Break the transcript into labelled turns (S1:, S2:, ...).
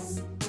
S1: ます。